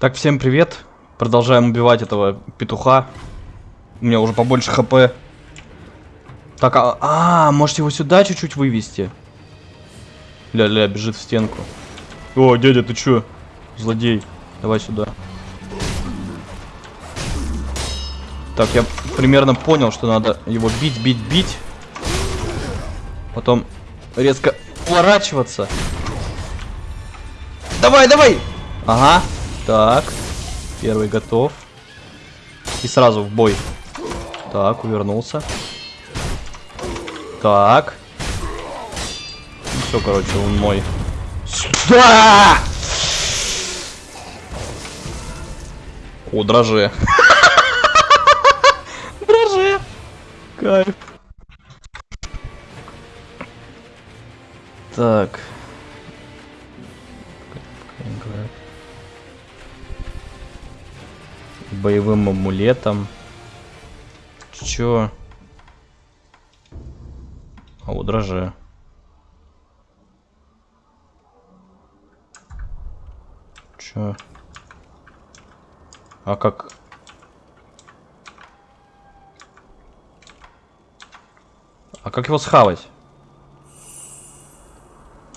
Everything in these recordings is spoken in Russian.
Так, всем привет. Продолжаем убивать этого петуха. У меня уже побольше хп. Так, а, а можете его сюда чуть-чуть вывести? Ля-ля, бежит в стенку. О, дядя, ты чё? Злодей. Давай сюда. Так, я примерно понял, что надо его бить, бить, бить. Потом резко уворачиваться. Давай, давай! Ага. Так. Первый готов. И сразу в бой. Так, увернулся. Так. Все, короче, он мой. Да! О, дроже. Дроже. Кайф. Так. Боевым амулетом. Чё? А вот дроже. Чё? А как? А как его схавать?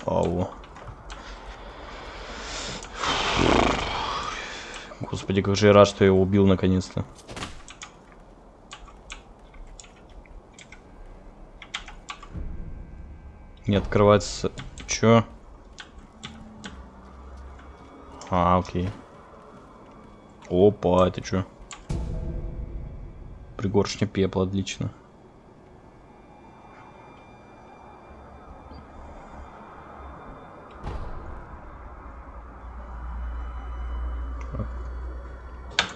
Ау. Господи, как же я рад, что я его убил наконец-то. Не открывается... Чё? А, окей. Опа, это чё? Пригоршня пепла, отлично.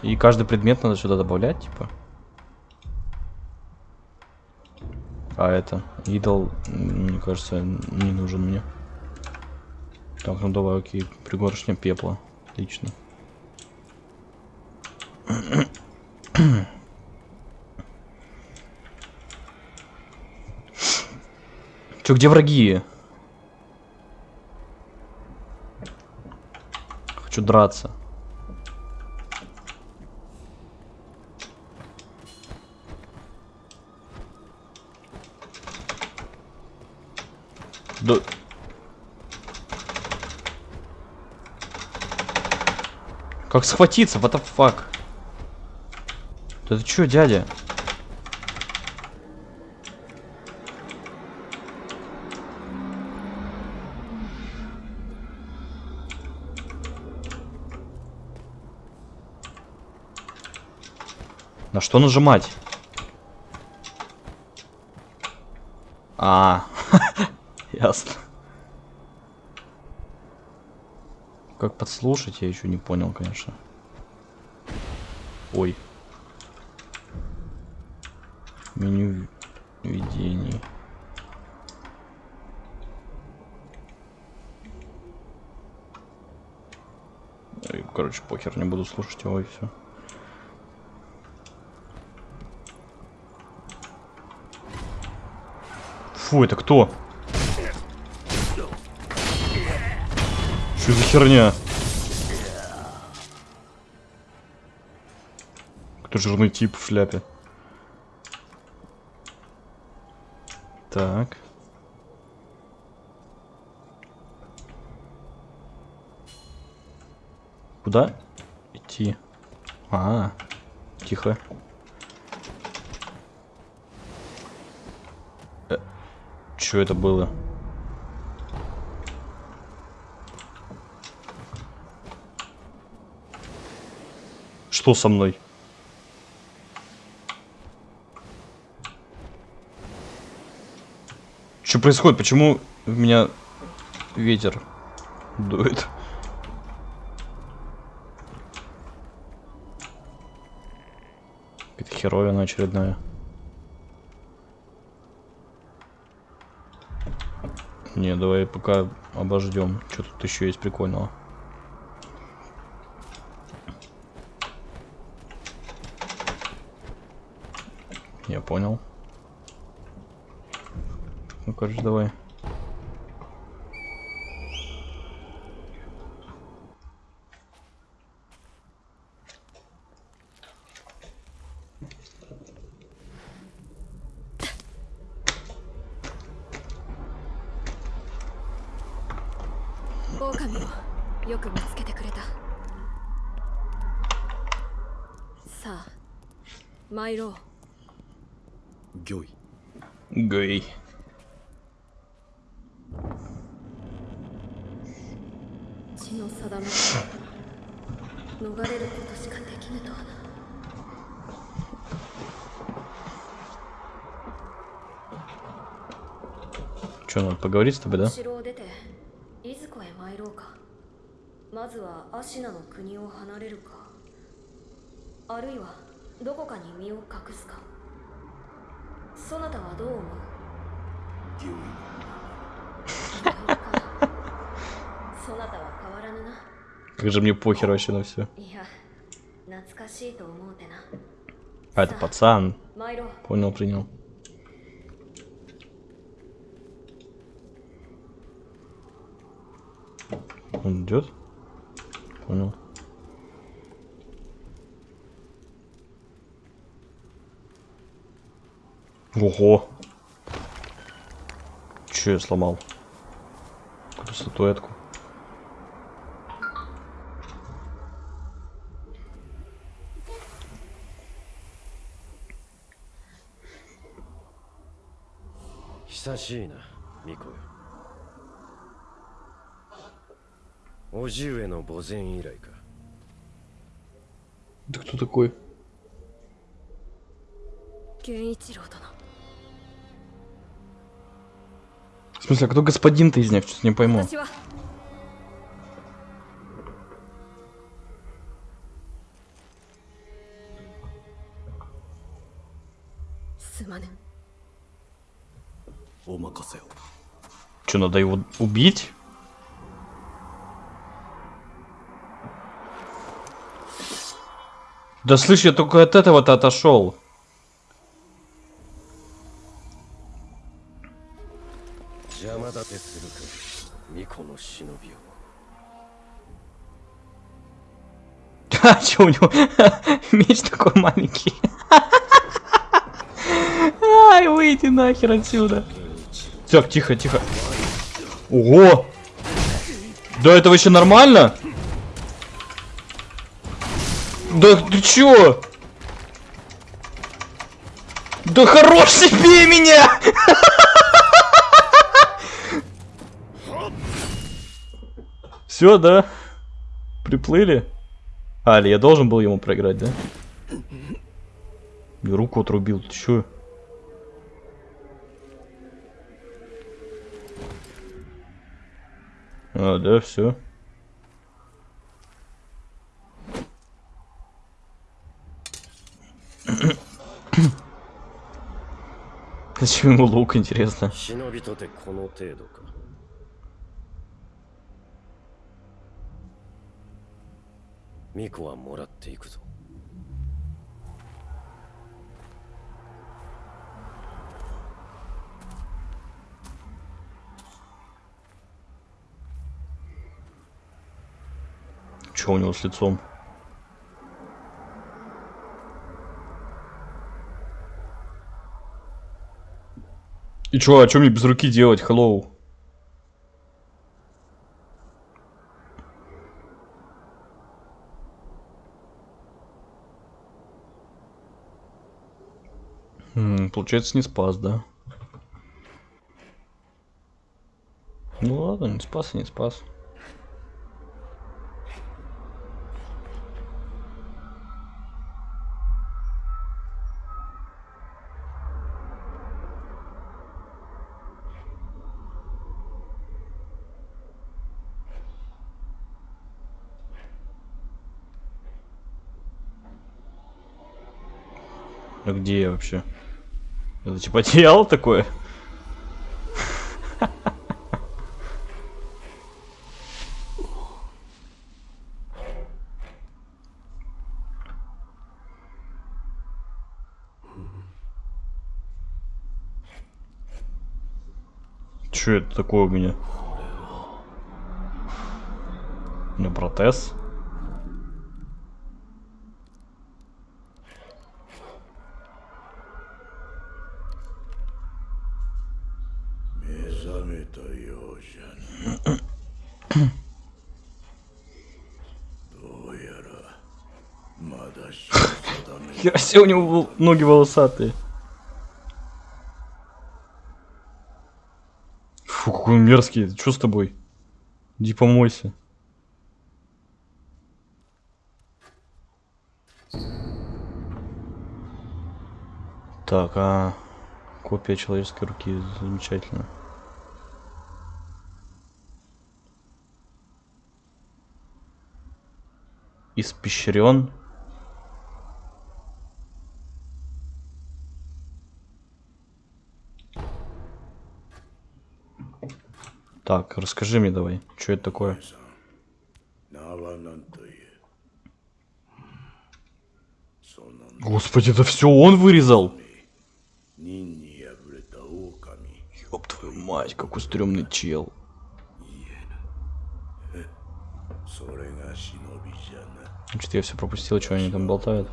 И каждый предмет надо сюда добавлять, типа. А это, идол, мне кажется, не нужен мне. Так, ну давай, окей, пригоршня пепла. Отлично. Чё, где враги? Хочу драться. Да... Как схватиться? What the fuck? Да ты чё, дядя? На что нажимать? А, ясно. Как подслушать, я еще не понял, конечно. Ой. Меню видений. Короче, похер, не буду слушать его и все. Фу, это кто? Что за херня? Кто жирный тип в шляпе? Так. Куда идти? А, -а, -а. тихо. Что это было? Что со мной? Что происходит? Почему в меня ветер дует? Какая-то херовина очередная. Не, давай пока обождем. Что тут еще есть прикольного? Я понял. Ну, короче, давай. Myro. поговорить с тобой, да? Как же мне похер вообще на все. А, это пацан. Понял, принял. Он идет? Понял. Ого! Че я сломал? Какую-то статуэтку. —久し叔父上の墓前以来か Ты кто такой? 源一郎殿 В смысле, а кто господин-то из них? Что-то не пойму. 私はすまぬお任せを Что, надо его убить? Да слышь, я только от этого-то отошел. А, что у него? Меч такой маленький. Ай, выйди нахер отсюда. Так, тихо, тихо. Ого! Да это вообще нормально? Да ты чё? Да хорош себе меня! Все, да? Приплыли? А, или я должен был ему проиграть, да? И руку отрубил, ты чё? А, да, все. Зачем ему лук, интересно? 忍びとてこの程度か巫女はもらっていくぞ Чё у него с лицом? И чё, а чё мне без руки делать? Hello. М, Получается, не спас, да? Ну ладно, не спас и не спас. А где я вообще? Это типа одеяло такое? Че это такое у меня? У меня протез. め Хера себе, у него ноги волосатые. Фу, какой он мерзкий. Что с тобой? Иди помойся. Так, а копия человеческой руки замечательно. Испещрен. Так, расскажи мне давай, что это такое? Господи, это все он вырезал? Ёб твою мать, какой стрёмный чел. Значит, я все пропустил, что они там болтают.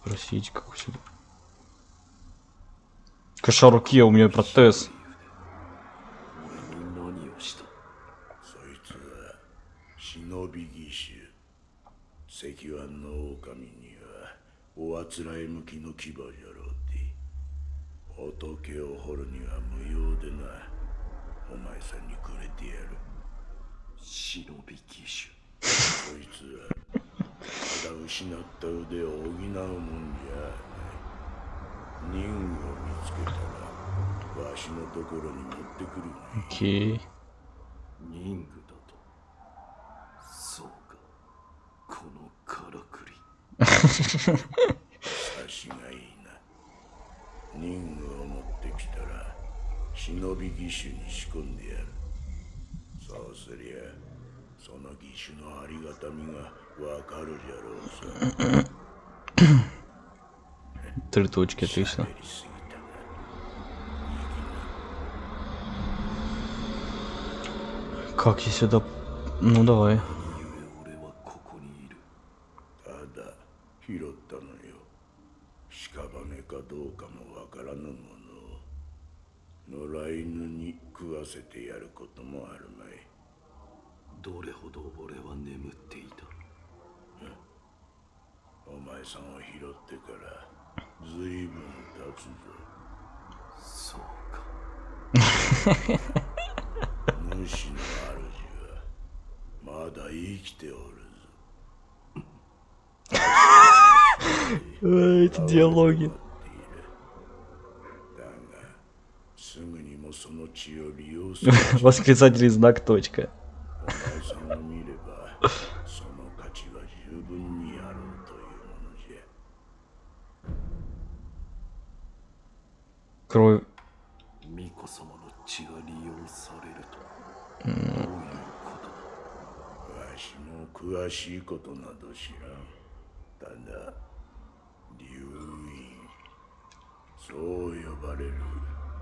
Спросить, как все. Каша руки, а у меня протез. ただ失った腕を補うもんじゃない。任務を見つけたらわしのところに持ってくるがいい、務ングだと。そうか。このからくり。差しがいいな。任務を持ってきたら忍び義手に仕込んでやる。そうすりゃその義手のありがたみがわかるじゃろうさ Три точки, отлично. やりすぎたな Как я сюда... Ну давай. 俺はここにいるただ拾ったのよ屍かどうかもわからぬものを野良犬に食わせてやることもあるまいどれほど俺は眠っていた お前さんを拾ってからずいぶん経つぞそうか主の主はまだ生きておるぞ Эти диалоги. だがすぐにもその血を利用する Восклицательный знак точка. 黒。巫女様の血が利用されると。どういうことわしも詳しいことなど知らん。ただ、流院。そう呼ばれる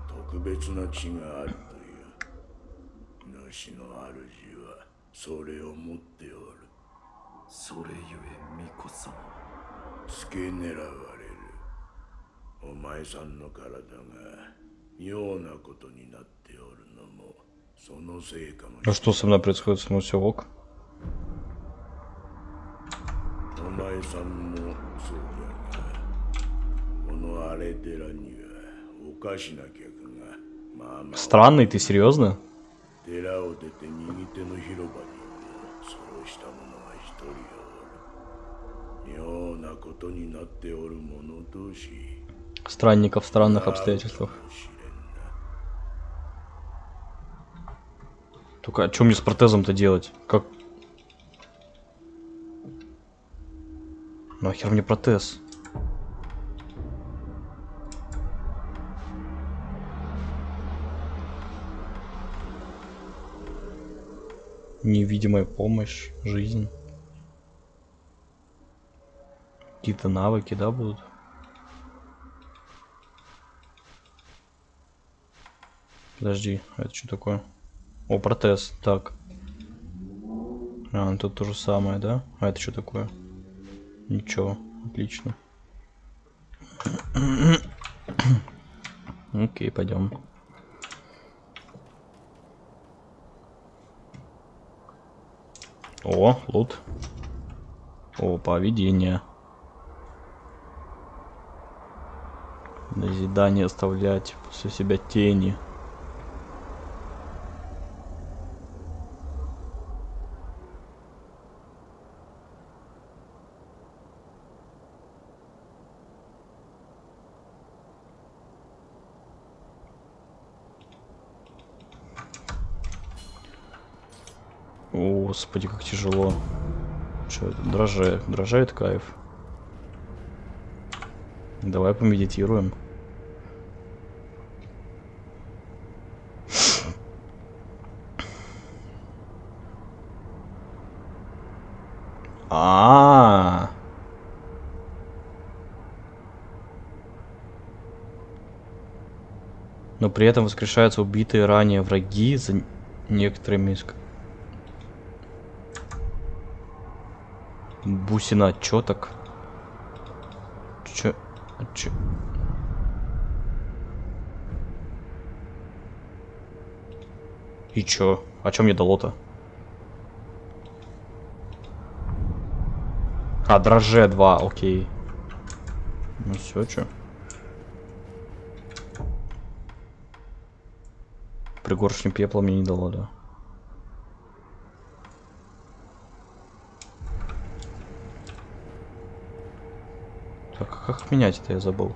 特別な血があるという。主の主はそれを持っておる。それゆえ巫女様。付け狙われ。お前さんの体が妙なことになっておるのもそのせいかもし А что со мной происходит? Со мной все ок? お前さんもそうじゃがこの荒れ寺にはおかしな客がまあまあ Странный, ты серьезно? 寺を出て右手の広場にもそうした者が一人おる妙なことになっておる者同士 странников в странных обстоятельствах. Только а что мне с протезом-то делать? Как... Нахер мне протез? Невидимая помощь, жизнь. Какие-то навыки, да, будут? Подожди, а это что такое? О, протез, так. А, ну тут то же самое, да? А это что такое? Ничего, отлично. Окей, пойдем. О, лут. О, поведение. Назидание оставлять после себя тени. Господи, как тяжело. Что это? Дрожает. Дрожает кайф. Давай помедитируем. А, -а, -а. Но при этом воскрешаются убитые ранее враги за некоторыми из Бусина, чё так? Чё? Чё? И чё? А чё мне дало-то? А, дроже 2, окей. Ну все, чё? Пригоршню пепла мне не дало, да. Как менять это я забыл.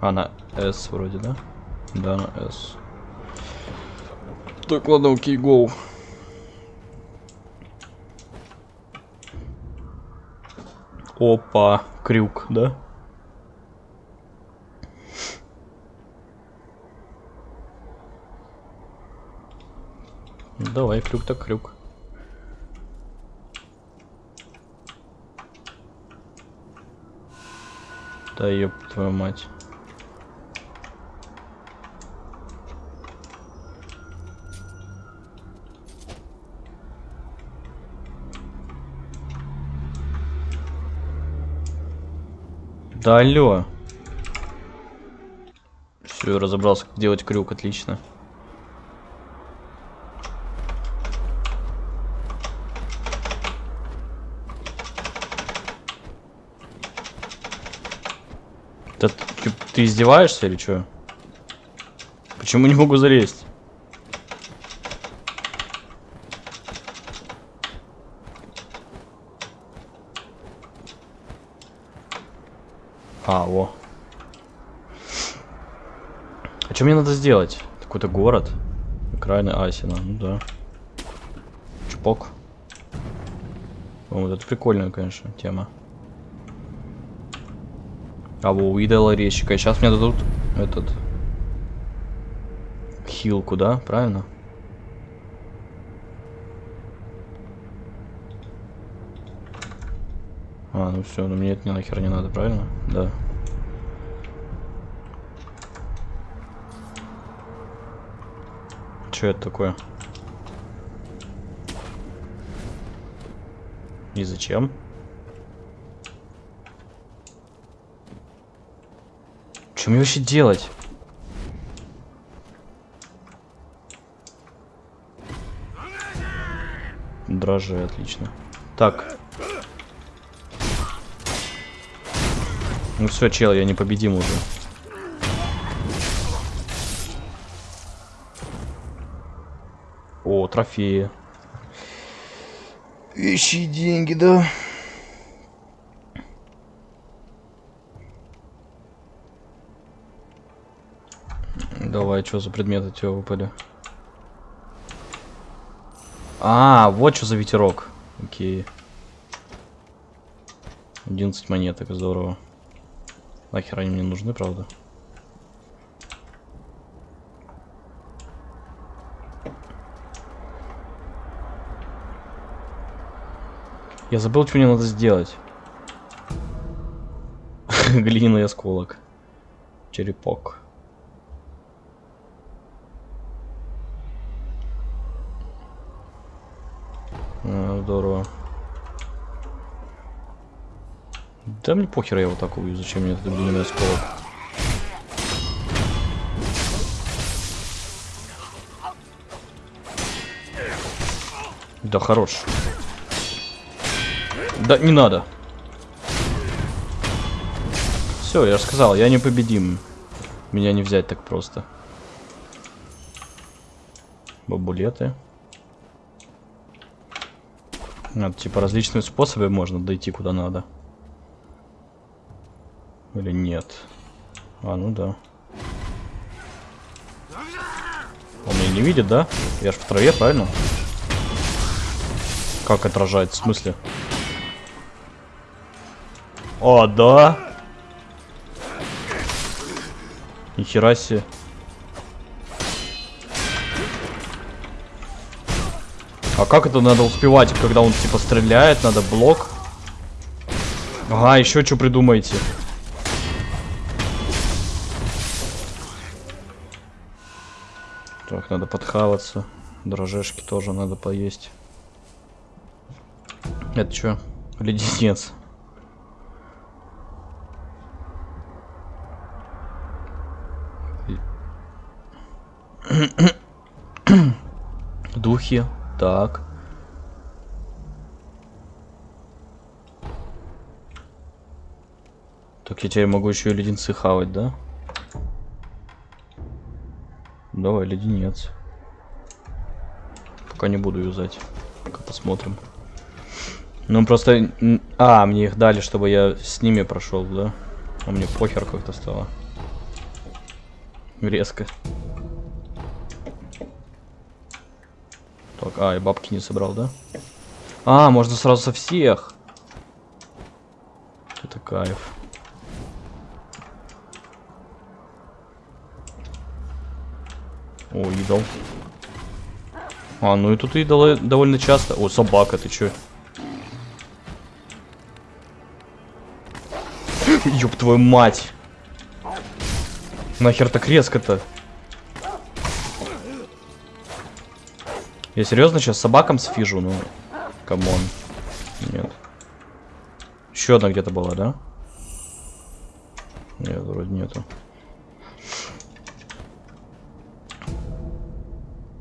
А, на S вроде, да? Да, на S. Так, ладно, окей, гоу. Опа, крюк, да? Давай, крюк так крюк. Да ёб твою мать. Да алло. Все, разобрался, как делать крюк, отлично. Да ты, издеваешься или что? Почему не могу залезть? А, во. А что мне надо сделать? Какой-то город? Окраина Асина, ну да. Чпок. О, вот это прикольная, конечно, тема. Во, увидела резчика. Сейчас мне дадут этот... Хилку, да? Правильно? А, ну все, ну мне это не нахер не надо, правильно? Да. Что это такое? И зачем? Что мне вообще делать? Дрожжи, отлично. Так. Ну все, чел, я не победим уже. О, трофеи. Ищи деньги, да? Давай, что за предметы тебе выпали? А, вот что за ветерок. Окей. 11 монеток, здорово. Нахер они мне нужны, правда? Я забыл, что мне надо сделать. Глиняный осколок. Черепок. А, здорово. Да мне похер, я вот так убью. Зачем мне этот длинный осколок? Да хорош. Да не надо. Все, я же сказал, я непобедим. Меня не взять так просто. Бабулеты. Надо, типа, различные способы можно дойти куда надо. Или нет? А, ну да. Он меня не видит, да? Я ж в траве, правильно? Как отражает? В смысле? О, да? Нихера себе. А как это надо успевать, когда он типа стреляет? Надо блок. Ага, еще что придумаете? Так, надо подхаваться. Дрожжешки тоже надо поесть. Это что? Леденец. Духи. Так. Так я теперь могу еще и леденцы хавать, да? Давай, леденец. Пока не буду юзать. Пока посмотрим. Ну просто... А, мне их дали, чтобы я с ними прошел, да? А мне похер как-то стало. Резко. Так, а, и бабки не собрал, да? А, можно сразу со всех. Это кайф. О, идол. А, ну и тут идолы довольно часто. О, собака, ты чё? Ёб твою мать. Нахер так резко-то? Я серьезно сейчас собакам сфижу? Ну, come on. Нет. Еще одна где-то была, да? Нет, вроде нету.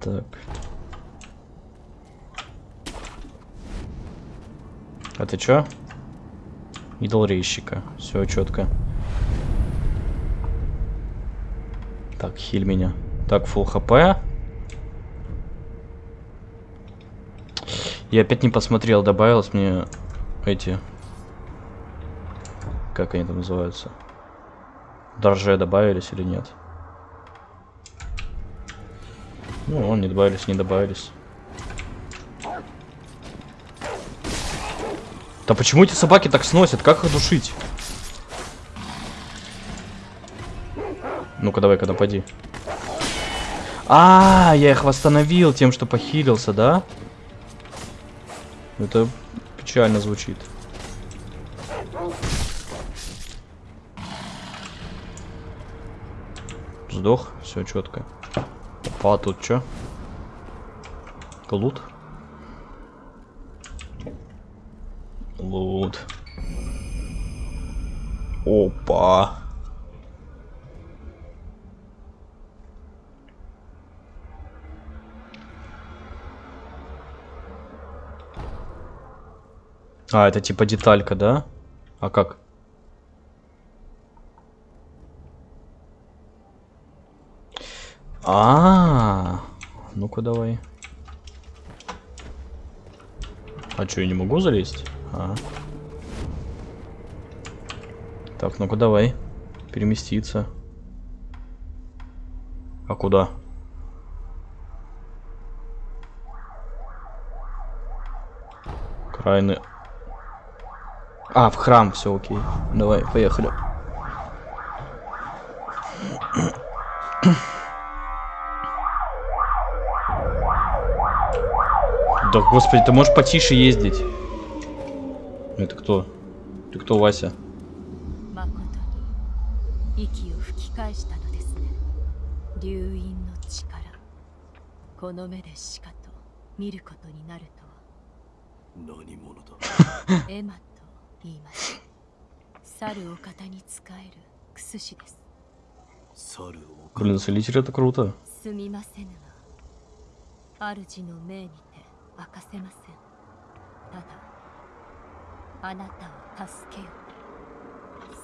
Так. А ты чё? Идол рейщика. Все четко. Так, хиль меня. Так, фул хп. Я опять не посмотрел, добавилось мне эти... Как они там называются? Дрожжи добавились или нет? Ну, он не добавились, не добавились. Да почему эти собаки так сносят? Как их душить? Ну-ка, давай-ка напади. А, я их восстановил тем, что похилился, да? Это печально звучит. Сдох, все четко. А тут что? Лут? Лут. Опа. А, это типа деталька, да? А как? А, -а, -а. ну-ка давай. А что, я не могу залезть? А. Так, ну-ка давай. Переместиться. А куда? Крайны. А, в храм, все окей. Давай, поехали. Да, господи, ты можешь потише ездить? Это кто? Ты кто, Вася? 言います猿を型に使えるクスシです猿を Блин, целитель это круто. すみませぬが主の命にて 明かせませんただあなたを助けよ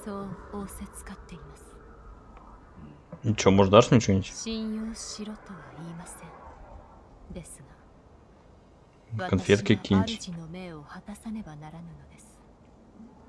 そう仰せつかっています Ну чё, может, дашь мне что-нибудь? 信用しろとは言いませんですが Конфетки 私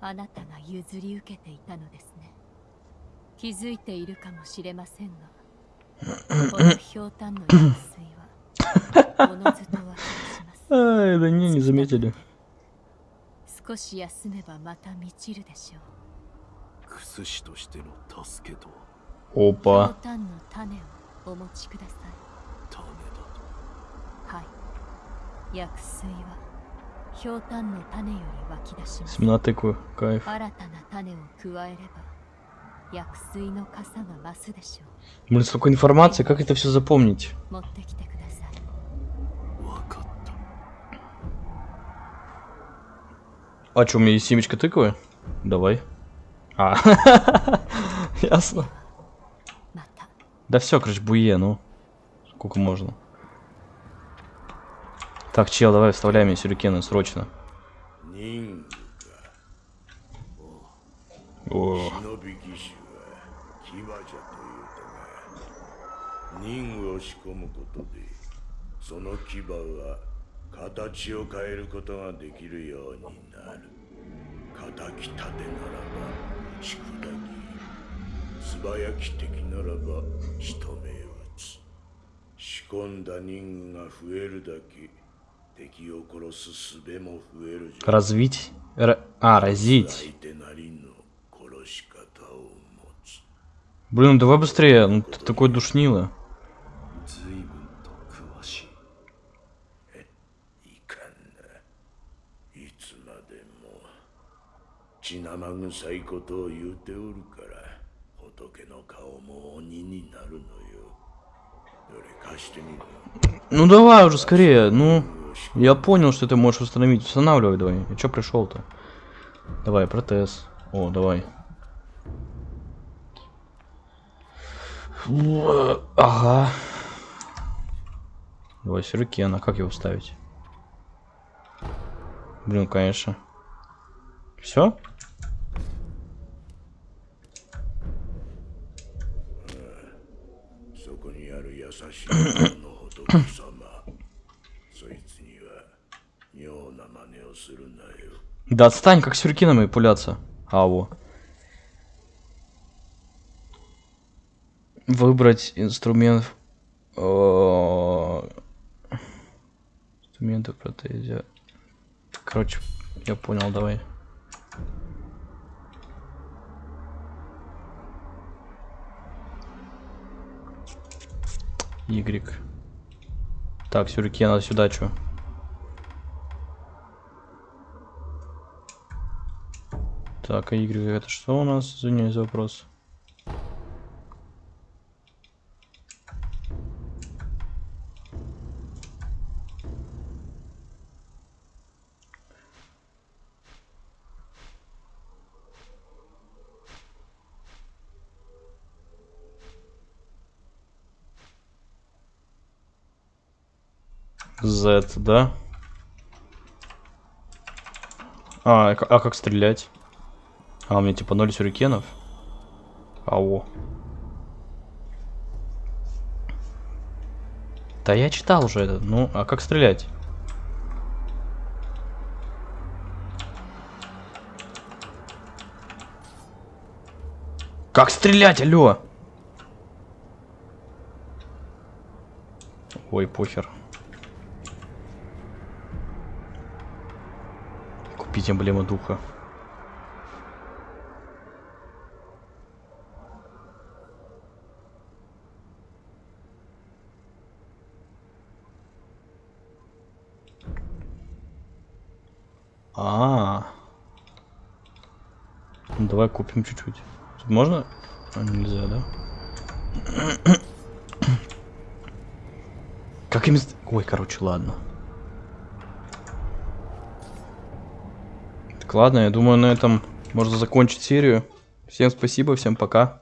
あなたが譲り受けていたのですね気づいているかもしれませんがこのひょうたんの薬水はおのずと湧き出します Ай, да не, не заметили. 少し休めばまた満ちるでしょうクスシとしての助けとはひょう Опа. たんの種をお持ちください種だとはい薬水は семена тыквы, кайф. Блин, столько информации, как это все запомнить? А что, у меня есть семечко тыквы? Давай. А, ясно. Да все, короче, буе, ну. Сколько можно? Так, чел, давай вставляй мне сюрикены срочно. 人 О, 忍び騎士は騎馬じゃというたが任を仕込むことでその牙は形を変えることができるようになる敵立てならば打ち砕き素早き敵ならば仕留め撃つ仕込んだ任が増えるだけ Развить... А, разить. Блин, ну давай быстрее, ну ты такой душнило. Ну давай уже скорее, ну... Я понял, что ты можешь установить. Устанавливай давай. И чё пришел-то? Давай, протез. О, давай. Ага. Давай сюрикен, а как его ставить? Блин, конечно. Все? Да отстань, как сюрикенами пуляться. Ау. Выбрать инструмент. О, Инструменты в протезе. Короче, я понял, давай. Y. Так, сюрикен, надо сюда, чё? Так, а Y это что у нас? Извиняюсь за вопрос. Z, да? А, а как стрелять? А, у меня типа 0 сюрикенов. Ау. Да я читал уже это. Ну, а как стрелять? Как стрелять, алло? Ой, похер. Купить эмблему духа. Давай купим чуть-чуть. Тут можно? А, нельзя, да? Как им... Ой, короче, ладно. Так, ладно, я думаю, на этом можно закончить серию. Всем спасибо, всем пока.